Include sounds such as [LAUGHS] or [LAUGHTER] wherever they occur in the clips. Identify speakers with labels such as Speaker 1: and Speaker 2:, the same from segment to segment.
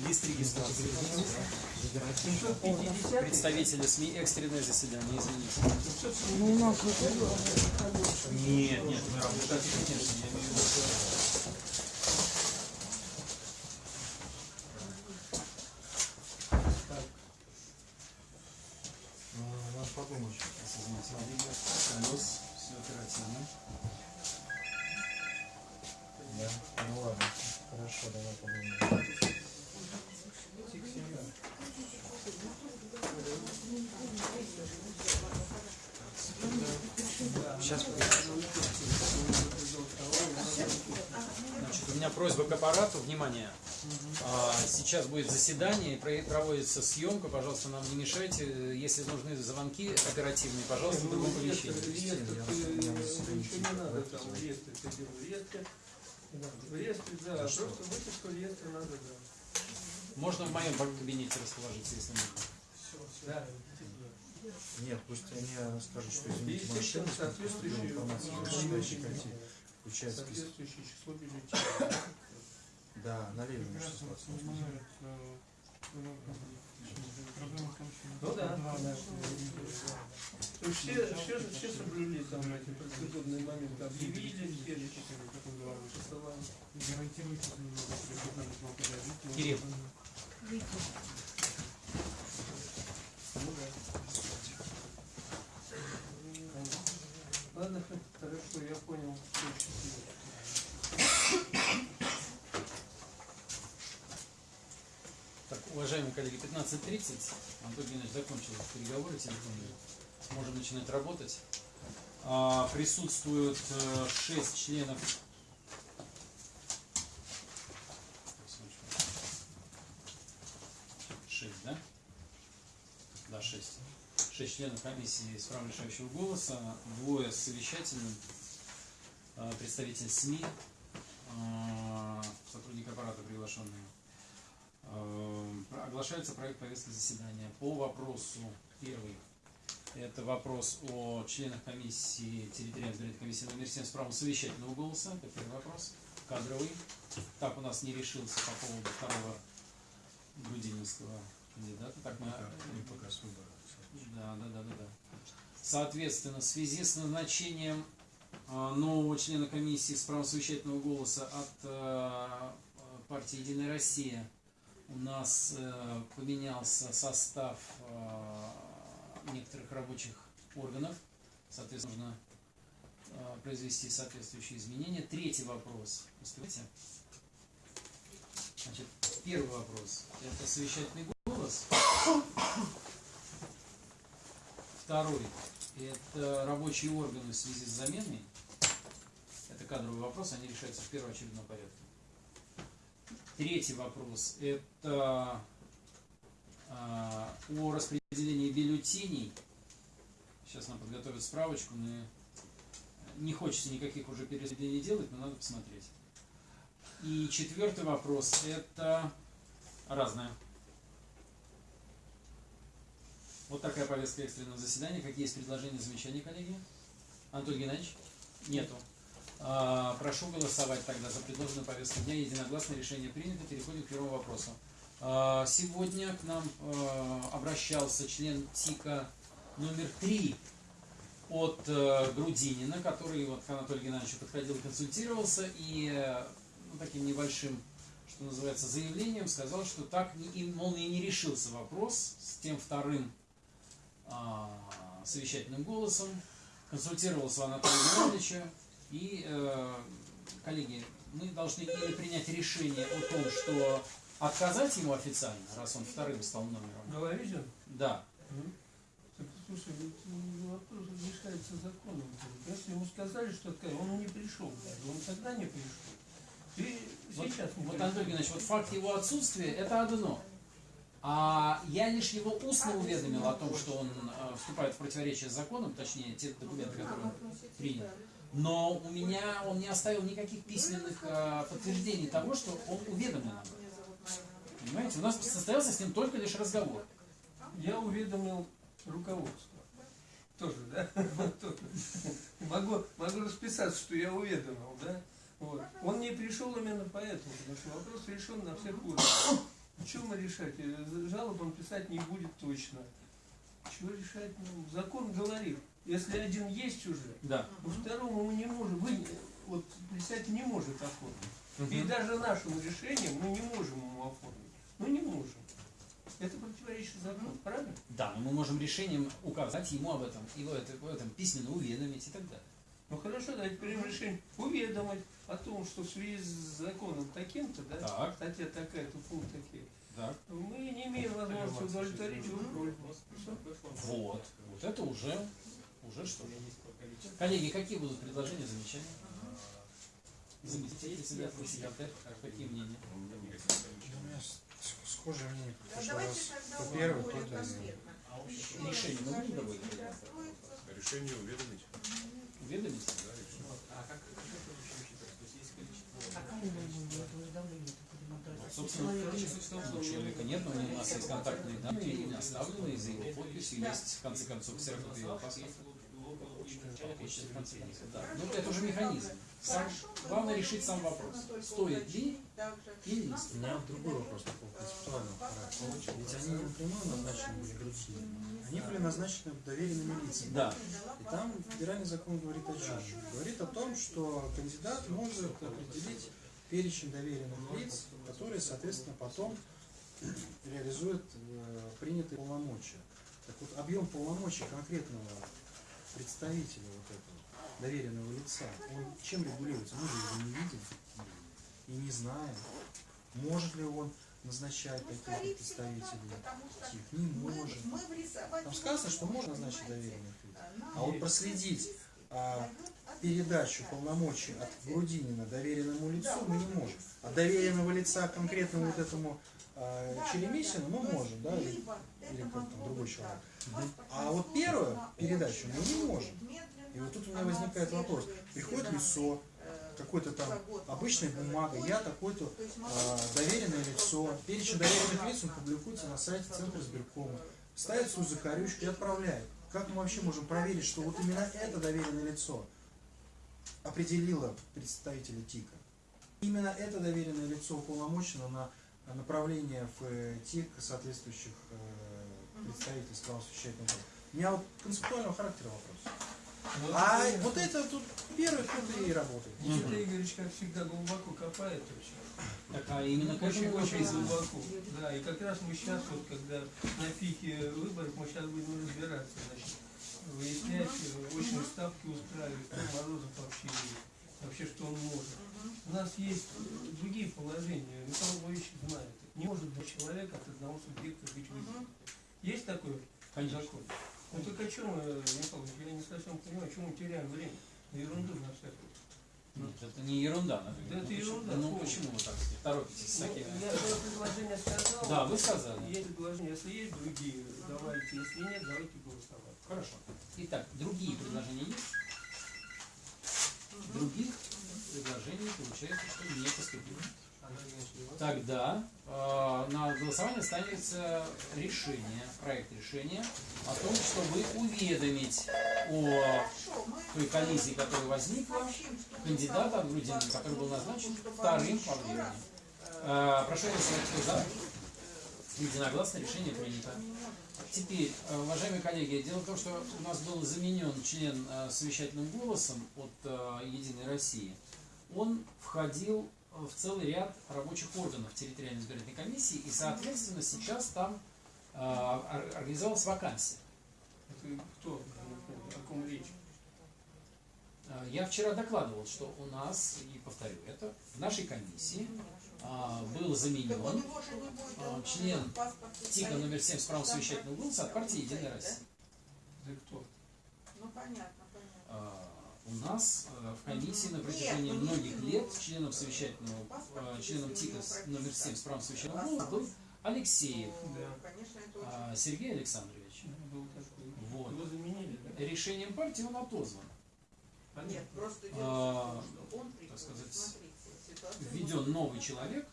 Speaker 1: Лист регистрации.
Speaker 2: 750
Speaker 1: Представители СМИ, экстренное заседание, извините.
Speaker 3: Ну,
Speaker 1: Нет, нет, мы работаем, конечно, я имею в виду.
Speaker 4: Надо подумать.
Speaker 1: Извините, колес, все оперативно.
Speaker 4: Да? Ну ладно. Хорошо, давай подумаем. Сейчас
Speaker 1: Значит, у меня просьба к аппарату, внимание. А, Сейчас будет заседание, про- проводится съемка, пожалуйста, нам не мешайте. Если нужны звонки оперативные, пожалуйста, в другом помещении.
Speaker 2: Реестр, ничего не надо там, в реестре. Да, просто выписку реестра надо, да.
Speaker 1: Можно в моем кабинете расположиться, если нужно.
Speaker 2: Да.
Speaker 4: Нет, пусть они скажут, что извините, машина
Speaker 2: естественно,
Speaker 4: с поступила
Speaker 2: соответствующее
Speaker 4: информация, список.
Speaker 2: соответствующее число бюллетеней.
Speaker 4: Да, на Ленина 16.
Speaker 2: Ну да. То есть все, все, же- все соблюли там эти процедурные моменты, объявили, все посылали.
Speaker 1: Кирилл.
Speaker 2: Ладно, [LAUGHS] хорошо, я понял.
Speaker 1: Так, уважаемые коллеги, 15.30. Антон Геннадьевич закончил переговоры телефонные. Сможем начинать работать. А, присутствуют 6 членов. Шесть, да? Да, шесть. Шесть членов комиссии с правом решающего голоса, двое с совещательным, а, представитель СМИ, а, сотрудник аппарата приглашенный. Оглашается проект повестки заседания по вопросу первый. Это вопрос о членах комиссии, территориальной избирательной комиссии номер 7 с правом совещательного голоса. Это первый вопрос. Кадровый. Так у нас не решился по поводу второго грудининского кандидата. Так мы...
Speaker 4: Не пока с выбора.
Speaker 1: Да, да, да, да, да. Соответственно, в связи с назначением э, нового члена комиссии с правом совещательного голоса от э, партии Единая Россия у нас э, поменялся состав э, некоторых рабочих органов. Соответственно, нужно э, произвести соответствующие изменения. Третий вопрос. Успеваете? Значит, первый вопрос. Это совещательный голос. Второй – это рабочие органы в связи с заменой. Это кадровый вопрос, они решаются в первоочередном порядке. Третий вопрос – это а, о распределении бюллетеней. Сейчас нам подготовят справочку, но не хочется никаких уже перераспределений делать, но надо посмотреть. И четвертый вопрос – это разное. Вот такая повестка экстренного заседания. Какие есть предложения, замечания, коллеги? Антон Геннадьевич? Нету. А, Прошу голосовать тогда за предложенную повестку дня. Единогласное решение принято. Переходим к первому вопросу. А, Сегодня к нам э, обращался член ТИКа номер три от э, Грудинина, который вот к Анатолию Геннадьевичу подходил, консультировался и ну, таким небольшим, что называется, заявлением сказал, что так, не- и, не решился вопрос с тем вторым а, совещательным голосом, консультировался у Анатолия Геннадьевича, и, э, коллеги, мы должны или принять решение о том, что отказать ему официально, раз он вторым стал номером.
Speaker 2: Головизин?
Speaker 1: Да.
Speaker 2: Так, слушай, вопрос решается законом. Если ему сказали, что такая, он не пришел даже, он тогда не пришел. Ты
Speaker 1: Вот,
Speaker 2: сейчас не
Speaker 1: вот. Антон Геннадьевич, вот факт его отсутствия это одно. А я лишь его устно уведомил о том, что он э, вступает в противоречие с законом, точнее, те документы, которые он принял. Но у меня он не оставил никаких письменных э, подтверждений того, что он уведомлен об этом. Понимаете, у нас состоялся с ним только лишь разговор.
Speaker 2: Я уведомил руководство. Тоже, да? Могу, могу расписаться, что я уведомил, да? Вот. Он не пришел именно поэтому, потому что вопрос решен на всех уровнях. Что мы решать? Э, Жалоб он писать не будет точно. Чего решать? Ну, закон говорит, если один есть уже,
Speaker 1: Да.
Speaker 2: у второму мы не можем, вы, вот председатель не может оформить. И
Speaker 1: Мгм.
Speaker 2: даже нашим решением мы не можем ему оформить. Ну не можем. Это противоречит закону, правильно?
Speaker 1: Да, но мы можем решением указать ему об этом, и в этом, в этом письменно уведомить и так далее.
Speaker 2: Ну хорошо, давайте примем решение уведомить о том, что в связи с законом таким-то, да,
Speaker 1: Так.
Speaker 2: статья такая-то, пункт такие,
Speaker 1: Так.
Speaker 2: мы не имеем возможности удовлетворить его просьбу.
Speaker 1: Вот. Вот это уже, уже что. Коллеги, какие будут предложения, замечания? Заместитель председателя, секретарь, какие мнения?
Speaker 4: У меня схожее мнение,
Speaker 3: Да,
Speaker 4: потому что
Speaker 3: давайте
Speaker 4: раз
Speaker 3: тогда
Speaker 4: то
Speaker 3: вот
Speaker 4: первый,
Speaker 3: более
Speaker 4: то второй.
Speaker 3: конкретно. Еще
Speaker 1: Решение
Speaker 3: раз
Speaker 1: мы будем доводить?
Speaker 3: Не расстроиться.
Speaker 5: Решение уведомить.
Speaker 1: Уведомить? Собственно, у человека нет, но у нас есть контактные данные, имя оставлены, за его подписью, есть в конце концов ксерокопия его паспорта. Подпишет, в конце концов, да. Ну, это уже механизм. Сам, главное решить сам вопрос. Стоит ли или не стоит.
Speaker 4: У меня другой вопрос такого концептуального характера. Ведь они не напрямую назначены были другие. Они были назначены доверенными лицами.
Speaker 1: Да.
Speaker 4: И там федеральный закон говорит о чем? Говорит о том, что кандидат может определить перечень доверенных лиц, которые, соответственно, потом реализуют э, принятые полномочия. Так вот, объем полномочий конкретного представителя вот этого доверенного лица, он чем регулируется? Мы же его не видим и не знаем. Может ли он назначать
Speaker 3: Ну,
Speaker 4: таких представителей? Таких не
Speaker 3: мы,
Speaker 4: может.
Speaker 3: мы
Speaker 4: Там сказано, что можно назначить доверенных лиц.
Speaker 3: Нам
Speaker 4: А вот проследить а, передачу полномочий от? Грудинина доверенному лицу мы не можем. А доверенного лица конкретному вот этому а,
Speaker 3: Да,
Speaker 4: Черемисину мы можем, да, или, или там другой человек. А вот первую передачу мы не можем. И вот тут у меня возникает вопрос. Приходит лицо,
Speaker 3: э,
Speaker 4: какой-то там
Speaker 3: сказать,
Speaker 4: бумага, я такой-то
Speaker 3: То есть мы
Speaker 4: а, доверенное лицо, перечень доверенных лиц он публикуется на сайте Центра избиркома, ставит свою закорючку и отправляет. Как мы вообще можем проверить, что вот именно это доверенное лицо определило представителя ТИКа? Именно это доверенное лицо уполномочено на направление в э, ТИК соответствующих э, представительств правосуществительных органов. У меня вот концептуального характера вопрос.
Speaker 2: Вот
Speaker 4: А
Speaker 2: это-
Speaker 4: вот это тут первый тут и работает.
Speaker 2: Никита Игоревич, как всегда, глубоко копает вообще.
Speaker 1: Так, а именно
Speaker 2: Очень, очень глубоко. Да, и как раз мы сейчас, вот когда на пике выборов, мы сейчас будем разбираться, значит, выяснять, э, очные ставки устраивать, кто Морозов вообще есть, вообще что он может. У нас есть э, другие положения, Михаил Львович знает. Не может два человека от одного субъекта быть выбором. Есть такой
Speaker 1: Конечно.
Speaker 2: закон? Ну так о чем, э, Михаил я не совсем понимаю, чем мы теряем время? На ерунду на всякую.
Speaker 1: Нет, это не ерунда, наверное.
Speaker 2: Да это
Speaker 1: Ну, почему-
Speaker 2: ерунда,
Speaker 1: Ну
Speaker 2: помню.
Speaker 1: почему вы так торопитесь с
Speaker 2: Ну,
Speaker 1: такими?
Speaker 2: я свое предложение сказал.
Speaker 1: Да, вы сказали.
Speaker 2: Есть предложения, если есть другие, давайте, если нет, давайте голосовать.
Speaker 1: Хорошо. Итак, другие предложения есть? Других предложений получается, что не поступило. Тогда э, на голосование ставится решение, проект решения о том, чтобы уведомить о той коллизии, которая возникла, кандидата
Speaker 3: сам-
Speaker 1: Грудинина, который был назначен вторым по времени.
Speaker 3: э,
Speaker 1: Прошу голосовать, за. Единогласно решение принято. Теперь, э, уважаемые коллеги, дело в том, что у нас был заменен член э, совещательным голосом от э, Единой России. Он входил в целый ряд рабочих органов территориальной избирательной комиссии, и, соответственно, сейчас там ор- организовалась вакансия.
Speaker 2: Это кто? О ком речь?
Speaker 1: Я вчера докладывал, что у нас, и повторю это, в нашей комиссии был
Speaker 3: Так у
Speaker 1: заменен а, член ТИКа номер 7 с правом совещательного голоса от партии Единая Россия.
Speaker 2: Да кто?
Speaker 3: Ну понятно, понятно.
Speaker 1: А, У нас э, в комиссии на протяжении
Speaker 3: ну,
Speaker 1: многих лет членом совещательного, членом ТИКа номер 7 с правом совещательного голоса был Алексеев
Speaker 3: Ну, это
Speaker 1: а, Сергей Александрович.
Speaker 2: Был такой.
Speaker 1: Вот.
Speaker 2: Его заменили, да?
Speaker 1: Решением партии он отозван.
Speaker 3: Нет, просто дело
Speaker 1: А,
Speaker 3: в том, что он приходит,
Speaker 1: сказать, Введен новый человек,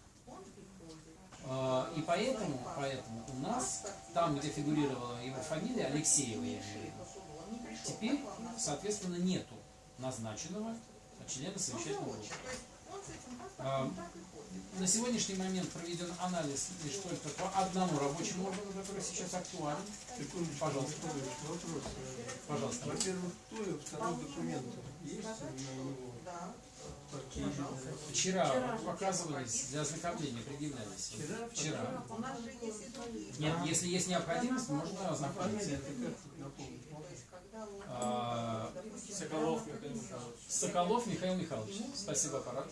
Speaker 1: а, и поэтому, поэтому у нас, там, где фигурировала его фамилия, Алексеева, я имею в виду, теперь, соответственно, нету назначенного члена совещательного.
Speaker 3: Ну,
Speaker 1: А,
Speaker 3: ходит.
Speaker 1: на сегодняшний момент проведен анализ лишь только по одному рабочему органу, который сейчас актуален. Пожалуйста.
Speaker 2: Вопрос. Э,
Speaker 1: Пожалуйста.
Speaker 2: Во-первых, кто и второй документ есть на него?
Speaker 3: Да.
Speaker 2: Лидер?
Speaker 1: Вчера показывались для ознакомления, предъявлялись.
Speaker 2: Вчера?
Speaker 1: Вчера.
Speaker 3: У нас же есть и.
Speaker 1: Нет, если есть необходимость, можно
Speaker 2: А
Speaker 1: ознакомиться. А,
Speaker 5: Соколов Михаил Михайлович.
Speaker 1: Соколов Михаил Михайлович. Спасибо, аппарат.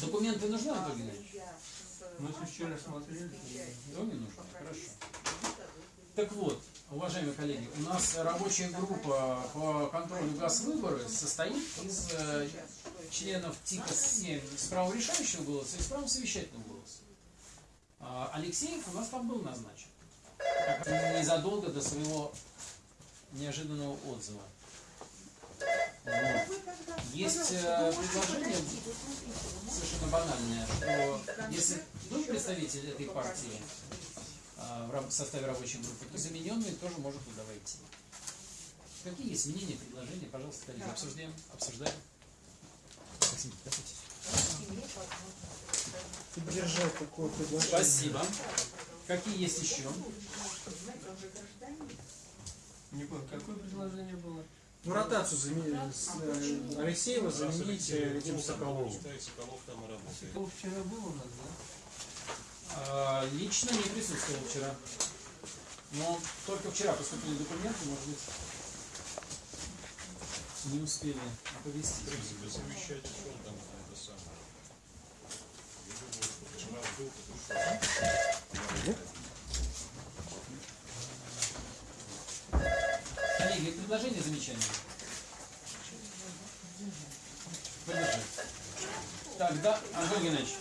Speaker 1: Документы нужны, Анатолий Геннадьевич?
Speaker 2: Мы если вчера смотрели, То
Speaker 1: не нужно. Хорошо. Так вот, уважаемые коллеги, у нас рабочая группа по контролю газвыборы состоит из э, членов ТИКа 7 с правом решающего голоса и с правом совещательного голоса. А Алексеев у нас там был назначен. Незадолго до своего неожиданного отзыва. Вот. Есть э, предложение совершенно банальное, что если был представитель этой партии в раб- составе рабочей группы, то замененный тоже может туда войти. Какие есть мнения, предложения? Пожалуйста, коллеги, обсуждаем. обсуждаем. Максим.
Speaker 4: Поддержать такое предложение.
Speaker 1: Спасибо. Какие есть еще?
Speaker 2: не понял, какое предложение было?
Speaker 4: Ну, ротацию заменить, э, Алексеева заменить этим Соколовым.
Speaker 6: Соколов там и работает.
Speaker 2: Соколов вчера был у нас, да?
Speaker 1: А, лично не присутствовал вчера. Но только вчера поступили документы, может быть, не успели оповестить.
Speaker 6: Принципе, совещать шел там это самое. Я думаю, что вчера был, потому что
Speaker 1: Коллеги, предложения, замечания? Поддержать. Так, да, Антон Геннадьевич.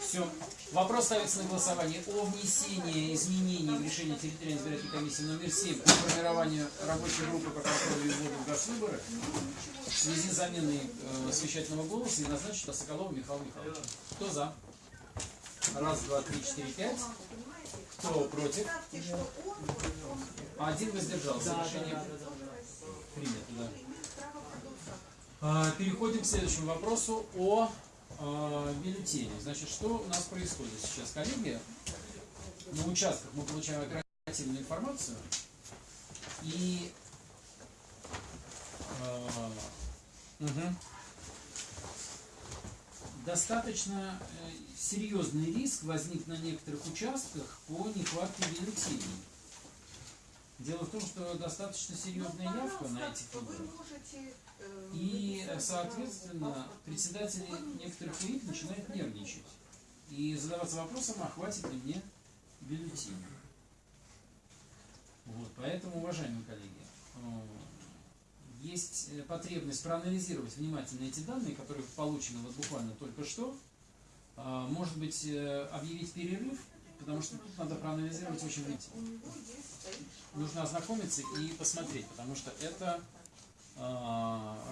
Speaker 1: Все. Вопрос ставится на голосование о внесении изменений в решение территориальной избирательной комиссии номер 7 по формированию рабочей группы по контролю и вводу в газвыборы в связи с заменой э, совещательного голоса и назначить Соколова Михаила Михайловича. Кто за? Раз, два, три, четыре, пять. Кто против? Один воздержался. Решение принято, да. А, Переходим к следующему вопросу о а, бюллетене. Значит, что у нас происходит сейчас, коллеги? На участках мы получаем оперативную информацию и мгм. достаточно э, серьезный риск возник на некоторых участках по нехватке бюллетеней. Дело в том, что достаточно серьезная явка на этих выборах. И, э, соответственно, председатели некоторых УИК начинают нервничать и задаваться вопросом, а хватит ли мне бюллетеней. Вот, поэтому, уважаемые коллеги, э, есть э, потребность проанализировать внимательно эти данные, которые получены вот буквально только что. Может быть, э, объявить перерыв, потому что тут надо проанализировать очень внимательно. Нужно ознакомиться и посмотреть, потому что это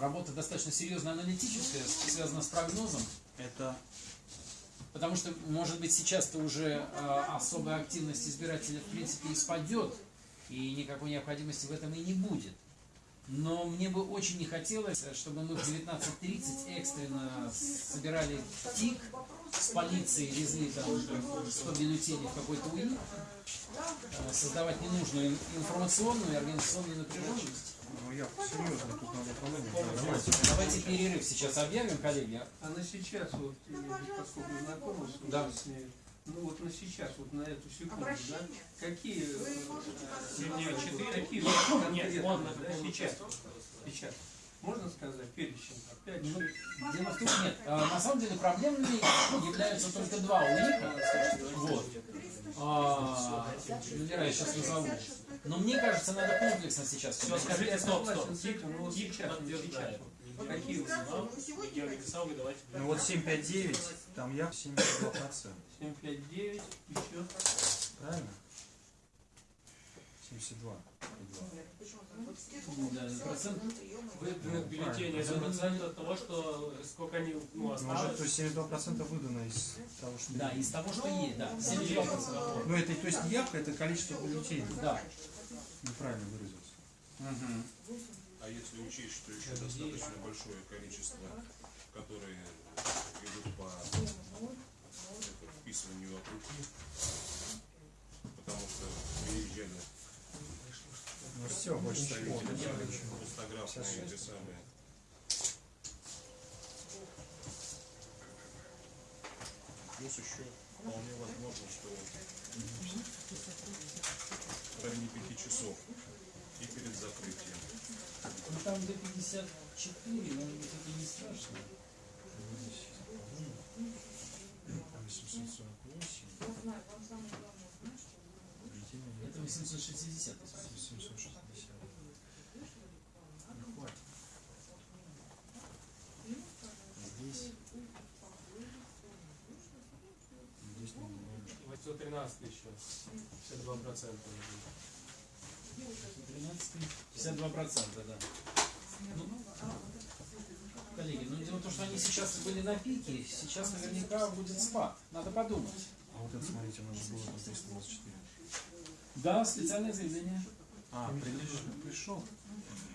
Speaker 1: работа достаточно серьезно аналитическая, связана с прогнозом. Это потому что, может быть, сейчас-то уже а, особая активность избирателя в принципе испадет, и никакой необходимости в этом и не будет. Но мне бы очень не хотелось, чтобы мы в 19.30 экстренно собирали ТИК с полицией, везли там 100 бюллетеней в какой-то УИ, э, создавать ненужную информационную и организационную напряженность.
Speaker 4: Ну, я серьезно, тут надо проблему. Давайте.
Speaker 1: Давайте перерыв сейчас объявим, коллеги.
Speaker 2: А на сейчас, вот, э, поскольку знакомы с,
Speaker 1: Да.
Speaker 2: с ней, ну вот на сейчас, вот на эту секунду, да,
Speaker 3: Обращение?
Speaker 2: какие,
Speaker 3: Вы
Speaker 2: э,
Speaker 3: можете
Speaker 2: э,
Speaker 5: Нет, четыре.
Speaker 2: какие
Speaker 5: Нет, он
Speaker 2: да, сейчас, сейчас, можно сказать, перечень, там, пять,
Speaker 1: Ну,
Speaker 2: шесть,
Speaker 1: Дело в том, нет, а, на самом деле проблемными являются только два УИКа. Вот. А, я сейчас назову. Но мне кажется, надо комплексно сейчас
Speaker 5: Все, скажите,
Speaker 2: Я
Speaker 5: стоп, стоп.
Speaker 2: вот
Speaker 5: Тип
Speaker 2: сейчас,
Speaker 5: подтверждает.
Speaker 2: какие у вас?
Speaker 3: Вы сегодня
Speaker 5: Георгий писал, вы давайте.
Speaker 7: Ну вот 759, там я 72%.
Speaker 2: 759, еще,
Speaker 7: Правильно? 72.
Speaker 1: Да, процент.
Speaker 5: Выданных бюллетеней это процент от того, что сколько они ну,
Speaker 7: Может, то
Speaker 5: осталось.
Speaker 7: есть 72% выдано из того, что...
Speaker 1: Да, из того, что есть, да. 72%.
Speaker 7: Ну это, то есть не явка, это количество бюллетеней.
Speaker 1: Да.
Speaker 7: Неправильно выразился.
Speaker 1: Мгм.
Speaker 6: А если учесть, что еще достаточно большое количество, которые идут по вписыванию от руки, потому что приезжали
Speaker 7: Ну все, больше
Speaker 6: пустографные эти самые. Плюс еще вполне возможно, что в районе пяти часов и перед закрытием.
Speaker 1: Ну там до 54, может быть, это не страшно.
Speaker 7: Там 848, бюллетени
Speaker 1: Это 860.
Speaker 7: 760.
Speaker 5: 113 еще. 52 процента.
Speaker 1: 113, 52 процента, да. Ну, коллеги, ну дело в том, что они сейчас были на пике, сейчас наверняка будет спад. Надо подумать.
Speaker 7: А вот это, смотрите, у нас же было 324.
Speaker 1: Да, специальное заявление.
Speaker 7: А, пришел.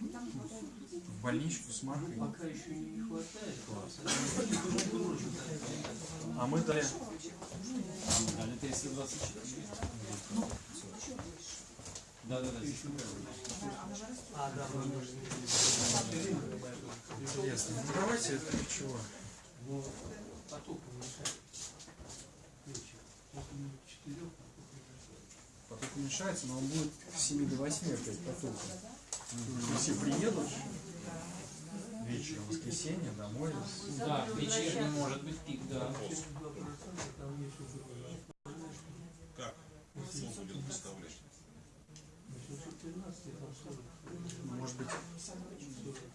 Speaker 7: В больничку с маркой.
Speaker 2: Пока еще не хватает.
Speaker 7: А мы дали.
Speaker 1: Дали 324. Да, да, да.
Speaker 2: А, да,
Speaker 7: Интересно. Ну давайте это чего?
Speaker 2: Но поток четырех
Speaker 7: Поток уменьшается, но он будет с 7 до 8 опять потоком. Все приедут вечером, воскресенье, домой.
Speaker 1: Да, вечерний может быть пик, да.
Speaker 6: Вопрос,
Speaker 2: 72% там есть уже.
Speaker 6: как кто будет выставлять?
Speaker 2: 813 там 40.
Speaker 7: Может быть,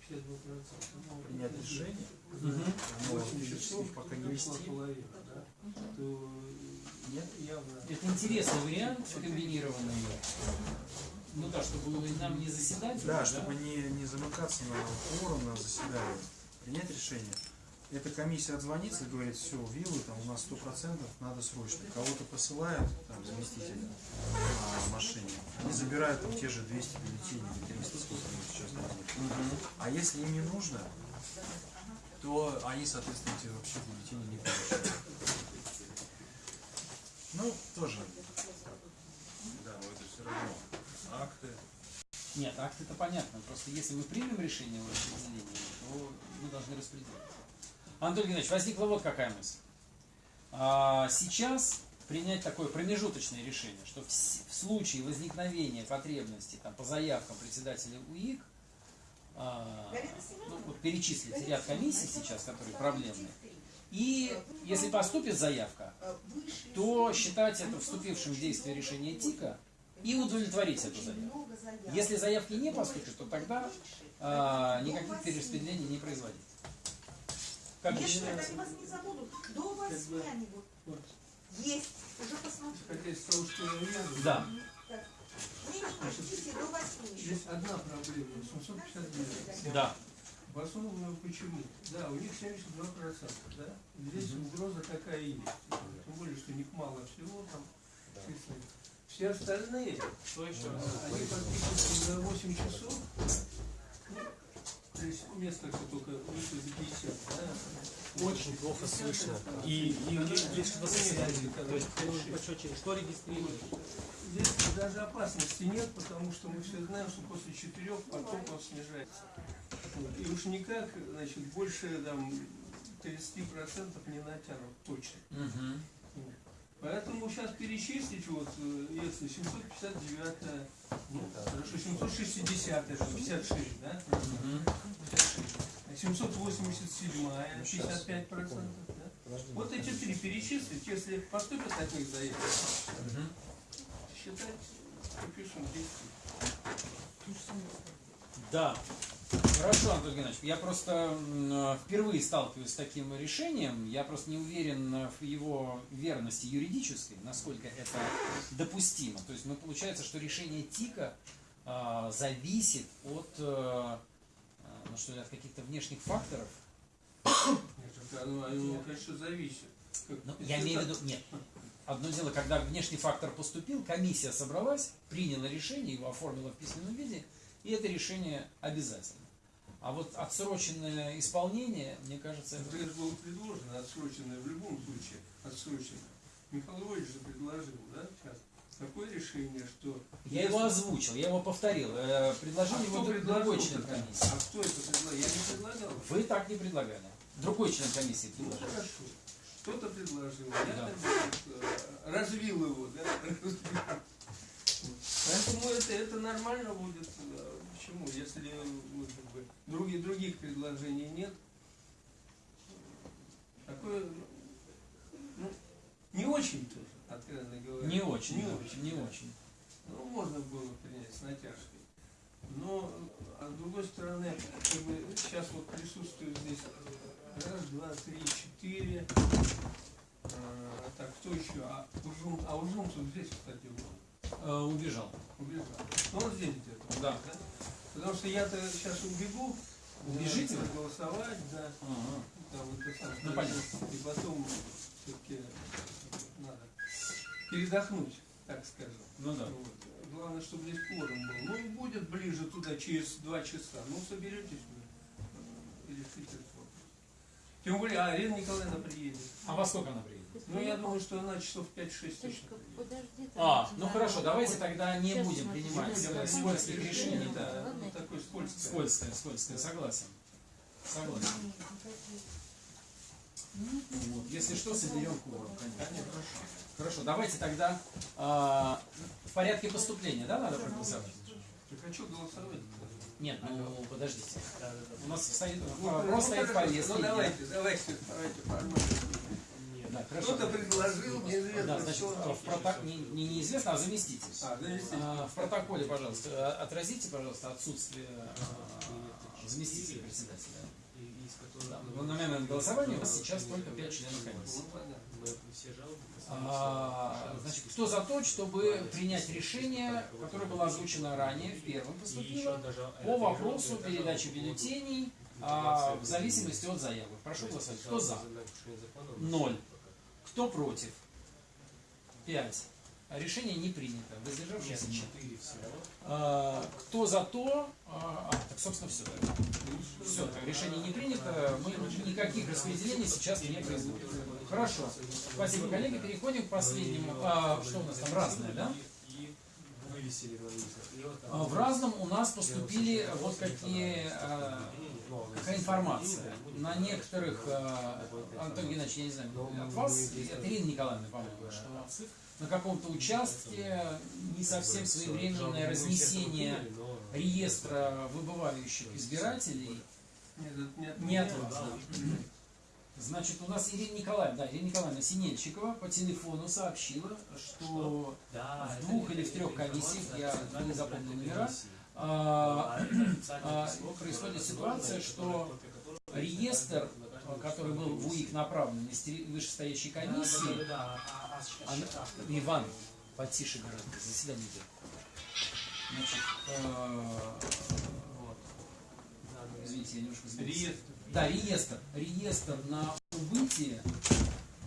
Speaker 2: 52%.
Speaker 7: принять решение, но
Speaker 2: 8 часов,
Speaker 7: физически пока не вести. Нет?
Speaker 2: явно
Speaker 1: Это интересный вариант комбинированный. Ну да, чтобы нам не заседать.
Speaker 7: Да,
Speaker 1: уже,
Speaker 7: чтобы не, не замыкаться на форум, на заседание, принять решение. Эта комиссия отзвонится и говорит, все, виллы там у нас сто процентов, надо срочно. Кого-то посылают, там, заместителя на машине. Они забирают там те же 200 бюллетеней или 300, сколько сейчас нужно. А если им не нужно, то они, соответственно, эти вообще бюллетени не получают. Ну, тоже.
Speaker 6: Да, но это все равно акты.
Speaker 1: Нет, акт это понятно. Просто если мы примем решение о распределении, то мы должны распределить. Антон Геннадьевич, возникла вот какая мысль. А, сейчас принять такое промежуточное решение, что в, в случае возникновения потребности там, по заявкам председателя УИК, а, ну, вот перечислить ряд комиссий сейчас, которые проблемные, и если поступит заявка, то считать это вступившим в действие решение ТИКа и удовлетворить эту заявку. Если заявки не поступят, то тогда а, никаких перераспределений не производить. Как
Speaker 3: Если
Speaker 1: считаете?
Speaker 3: они вас не забудут, до восьми они будут.
Speaker 2: вот,
Speaker 3: Есть, уже посмотрели.
Speaker 1: Да.
Speaker 2: Здесь одна проблема, 759.
Speaker 1: Да.
Speaker 2: Обоснованную почему? Да, у них 72%, да? Здесь угроза такая есть. Тем более, что них мало всего там. числится. Все остальные,
Speaker 5: Что еще?
Speaker 2: э, они подписываются за 8 часов. Ну, то есть несколько только выше за 50, да?
Speaker 5: Очень плохо слышно. И, и, и есть что заседание. То есть что регистрируешь?
Speaker 2: Здесь даже опасности нет, потому что мы все знаем, что после четырех поток он снижается. И уж никак, значит, больше там 30% не натянут точно.
Speaker 1: Мгм.
Speaker 2: Поэтому сейчас перечислить, вот, э, если 759, ну, хорошо, 760, это 56, да?
Speaker 1: Мгм.
Speaker 2: 787, 55%, да? Вот эти три перечислить, если поступят таких заявок,
Speaker 1: Мгм.
Speaker 2: считать, пропишем 200.
Speaker 1: Да. Хорошо, Антон Геннадьевич, я просто э, впервые сталкиваюсь с таким решением. Я просто не уверен э, в его верности юридической, насколько это допустимо. То есть, ну, получается, что решение ТИКа а, зависит от, э, ну, что ли, от каких-то внешних факторов.
Speaker 2: Нет, это оно, оно, конечно, зависит.
Speaker 1: Ну, я имею в виду, нет. Одно дело, когда внешний фактор поступил, комиссия собралась, приняла решение, его оформила в письменном виде, и это решение обязательно. А вот отсроченное исполнение, мне кажется, это...
Speaker 2: Это было предложено, отсроченное в любом случае, отсроченное. Михаил Иванович же предложил, да, сейчас, такое решение, что...
Speaker 1: Я его озвучил, я его повторил. Э, Предложил
Speaker 2: А
Speaker 1: его
Speaker 2: предложил
Speaker 1: другой член комиссии.
Speaker 2: А кто это предлагал? Я не предлагал.
Speaker 1: Вы так не предлагали. Другой член комиссии
Speaker 2: Ну
Speaker 1: предложил.
Speaker 2: хорошо. Кто-то предложил. Я
Speaker 1: Да.
Speaker 2: как бы, э, развил его, да? Поэтому это, это нормально будет. э, Почему? Если ну, как бы, других, других предложений нет, такое ну, не очень тоже, откровенно говоря.
Speaker 1: Не очень,
Speaker 2: Не очень.
Speaker 1: не очень.
Speaker 2: Ну, можно было принять с натяжкой. Но, а с другой стороны, как бы сейчас вот присутствует здесь раз, два, три, четыре. А, так, кто еще? А Ужум, а Ужумцев здесь, кстати, был.
Speaker 1: Э, Убежал.
Speaker 2: убежал. Ну, он здесь где-то.
Speaker 1: Да.
Speaker 2: Потому что я-то сейчас убегу.
Speaker 1: Убежите вы?
Speaker 2: голосовать, да.
Speaker 1: Ага.
Speaker 2: Там, вот это самое.
Speaker 1: Ну, понятно.
Speaker 2: И потом все-таки надо передохнуть, так скажем.
Speaker 1: Ну да.
Speaker 2: Вот. Главное, чтобы здесь кворум был. Ну, будет ближе туда через два часа. Ну, соберетесь вы э, и решите этот вопрос. Тем более, а, Ирина Николаевна приедет.
Speaker 1: А во сколько она приедет?
Speaker 2: Ну, я думаю, что она часов 5-6 точно
Speaker 8: подожди.
Speaker 1: А, ну хорошо, давайте тогда не будем принимать э, скользких
Speaker 2: решений, да. Ну, такой скользкий.
Speaker 1: Скользкое, скользкое, согласен. Согласен. Вот. Если что, соберем кворум, конечно. Хорошо, давайте тогда а, в порядке поступления, да, надо проголосовать?
Speaker 2: Я хочу голосовать.
Speaker 1: Нет, ну подождите. У нас стоит,
Speaker 2: Ну,
Speaker 1: вопрос стоит в
Speaker 2: хорошо.
Speaker 1: повестке.
Speaker 2: Ну, давайте, давайте, давайте.
Speaker 1: Да, хорошо.
Speaker 2: Кто-то предложил, неизвестно
Speaker 1: Да, значит,
Speaker 2: что.
Speaker 1: в проток- не, не неизвестно, а заместитель.
Speaker 2: А, завести.
Speaker 1: А, В протоколе, пожалуйста, э, отразите, пожалуйста, отсутствие а, заместителя председателя. Да, в момент голосования у нас сейчас только 5 членов комиссии.
Speaker 2: Ну.
Speaker 1: А, значит, кто за то, чтобы принять решение, которое было озвучено ранее, в первом поступило, по вопросу передачи бюллетеней а, в зависимости от заявок. Прошу голосовать. Кто за? Ноль. Кто против? Пять. Решение не принято. Воздержавшиеся четыре А, Кто за то? А, а, так, собственно, все. Все, решение не принято. Мы никаких распределений сейчас не производим. Хорошо. Спасибо, коллеги. Переходим к последнему. А, что у нас там? Разное, да? А, В разном у нас поступили вот какие, а, какая информация. На некоторых, а, Антон Геннадьевич, я не знаю, от вас, от Ирины Николаевны, по-моему, что на каком-то участке не совсем своевременное разнесение реестра выбывающих избирателей
Speaker 2: не от
Speaker 1: вас. да. Значит, у нас Ирина Николаевна, да, Ирина Николаевна Синельчикова по телефону сообщила, что в двух или в трех комиссиях, я не запомнил номера, а, происходит ситуация, что реестр, а, который был в УИК направлен из вышестоящей комиссии, она- Иван, потише гораздо, заседание идет. Значит, а, вот. Извините, я немножко сбился. Да, реестр. Реестр на убытие,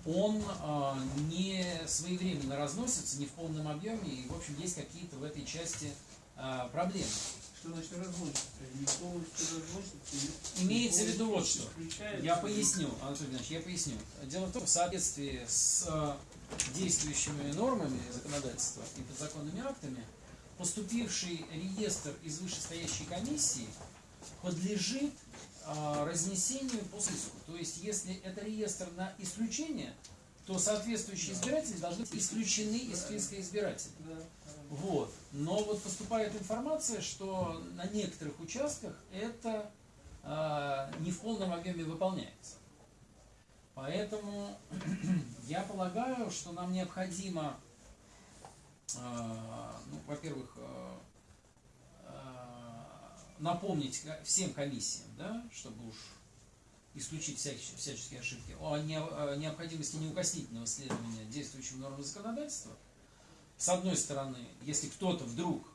Speaker 1: он а, не своевременно разносится, не в полном объеме, и, в общем, есть какие-то в этой части а, проблемы.
Speaker 2: Что значит не-
Speaker 1: Имеется в виду вот что. Я поясню, Анатолий Иванович, я поясню. Дело в том, в соответствии с а, действующими нормами законодательства и подзаконными актами, поступивший реестр из вышестоящей комиссии подлежит а, разнесению по списку. То есть, если это реестр на исключение, то соответствующие избиратели должны быть исключены из списка избирателей. Вот. Но вот поступает информация, что на некоторых участках это а, не в полном объеме выполняется. Поэтому [CLEARS THROAT] я полагаю, что нам необходимо, а, ну, во-первых, а, напомнить всем комиссиям, да, чтобы уж исключить всяческие, всяческие ошибки, о необходимости неукоснительного следования действующим нормам законодательства. С одной стороны, если кто-то вдруг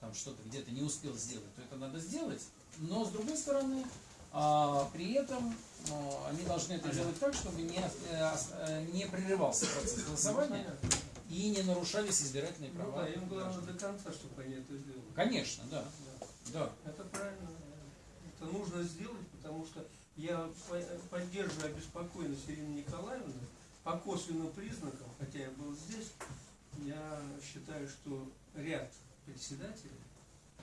Speaker 1: там что-то где-то не успел сделать, то это надо сделать. Но с другой стороны, а, при этом а, они должны это делать так, чтобы не, э, не прерывался процесс голосования и не нарушались избирательные
Speaker 2: Ну
Speaker 1: права.
Speaker 2: да, им главное до конца, чтобы они это сделали.
Speaker 1: Конечно, да. Да.
Speaker 2: Это правильно. это нужно сделать, потому что я по- поддерживаю обеспокоенность Ирины Николаевны по косвенным признакам, хотя я был здесь, я считаю, что ряд председателей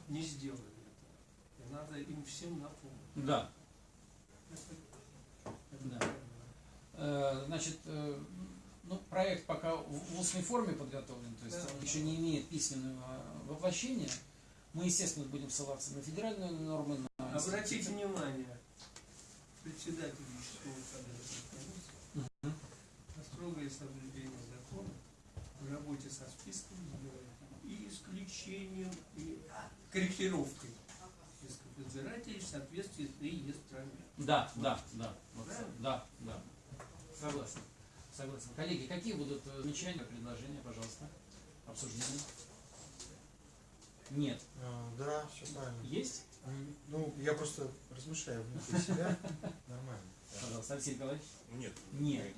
Speaker 2: не сделали этого. И надо им всем напомнить.
Speaker 1: Да.
Speaker 2: Это- это
Speaker 1: Да. Э, Значит, э, ну, проект пока в устной форме подготовлен, то есть
Speaker 2: Да.
Speaker 1: он еще не имеет письменного воплощения. Мы, естественно, будем ссылаться на федеральные нормы, на
Speaker 2: Обратите внимание, председатель кадровой комиссии на строгое соблюдение в работе со списком избирателей и исключением и корректировкой списков избирателей в соответствии с реестрами.
Speaker 1: Да, да, да. Вот, да, да. Согласен. Согласен. Коллеги, какие будут э, замечания, предложения, пожалуйста? Обсуждения? Нет.
Speaker 7: А, Да, все правильно.
Speaker 1: Есть?
Speaker 7: Ну, я просто размышляю внутри себя. [LAUGHS] Нормально.
Speaker 1: Пожалуйста, Алексей Николаевич.
Speaker 6: Нет.
Speaker 1: Нет.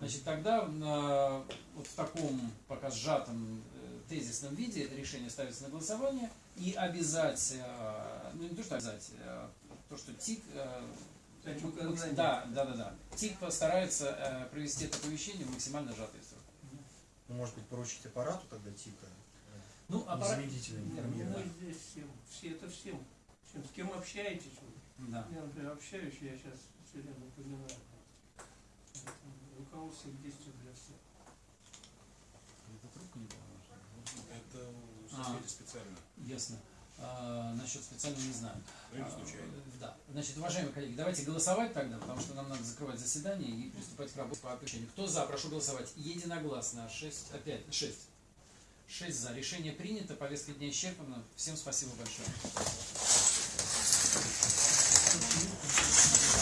Speaker 1: Значит, тогда э, вот в таком пока сжатом э, тезисном виде это решение ставится на голосование и обязать, э, ну не то что обязать, э, то, что ТИК, э,
Speaker 2: Дать
Speaker 1: м-
Speaker 2: указания.
Speaker 1: да, да, да, да, ТИК постарается э, провести это оповещение в максимально сжатые сроки.
Speaker 7: Ну, может быть, поручить аппарату тогда типа
Speaker 1: Ну, аппарат-
Speaker 7: незамедлительно
Speaker 2: Нет, ну, мы здесь всем, все это всем. Чем, с кем общаетесь вы?
Speaker 1: Да.
Speaker 2: Я, например, общаюсь, я сейчас все время напоминаю. Руководство к действию для всех.
Speaker 1: Это трубка не
Speaker 6: Это
Speaker 1: А.
Speaker 6: специально.
Speaker 1: Ясно. А, насчет специально не знаю.
Speaker 6: Или
Speaker 1: А,
Speaker 6: случайно.
Speaker 1: Да. Значит, уважаемые коллеги, давайте голосовать тогда, потому что нам надо закрывать заседание и приступать к работе по оповещению. Кто за, прошу голосовать. Единогласно. 6, опять, 6. 6 за. Решение принято, повестка дня исчерпана. Всем спасибо большое.